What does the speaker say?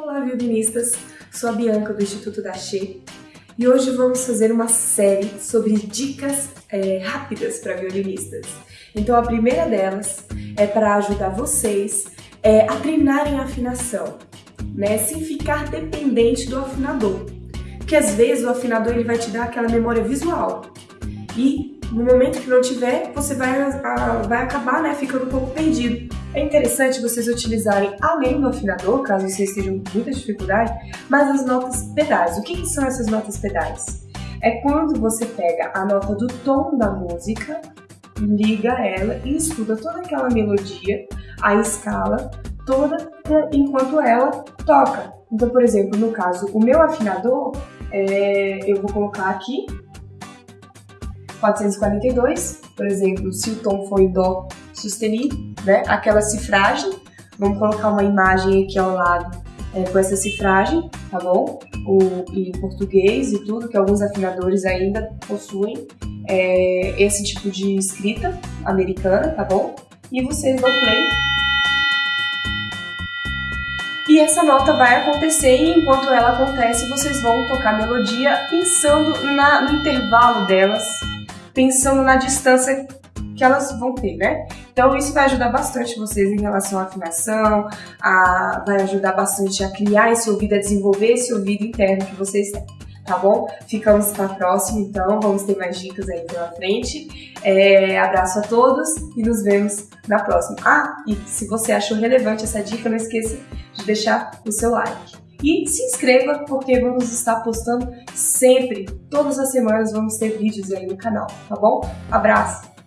Olá, violinistas! Sou a Bianca do Instituto da Che e hoje vamos fazer uma série sobre dicas é, rápidas para violinistas. Então a primeira delas é para ajudar vocês é, a treinarem a afinação, né, sem ficar dependente do afinador. Porque às vezes o afinador ele vai te dar aquela memória visual e no momento que não tiver, você vai, a, vai acabar né, ficando um pouco perdido. É interessante vocês utilizarem, além do afinador, caso vocês estejam com muita dificuldade, mas as notas pedais. O que, que são essas notas pedais? É quando você pega a nota do tom da música, liga ela e estuda toda aquela melodia, a escala, toda enquanto ela toca. Então, por exemplo, no caso, o meu afinador, é, eu vou colocar aqui 442, por exemplo, se o tom for Dó sustenido, né? Aquela cifragem, vamos colocar uma imagem aqui ao lado é, com essa cifragem, tá bom? O, em português e tudo, que alguns afinadores ainda possuem é, esse tipo de escrita americana, tá bom? E vocês vão play. E essa nota vai acontecer e enquanto ela acontece, vocês vão tocar a melodia pensando na, no intervalo delas pensando na distância que elas vão ter, né? Então isso vai ajudar bastante vocês em relação à afinação, a, vai ajudar bastante a criar esse ouvido, a desenvolver esse ouvido interno que vocês têm, tá bom? Ficamos para a próxima, então vamos ter mais dicas aí pela frente. É, abraço a todos e nos vemos na próxima. Ah, e se você achou relevante essa dica, não esqueça de deixar o seu like. E se inscreva porque vamos estar postando sempre, todas as semanas vamos ter vídeos aí no canal, tá bom? Abraço!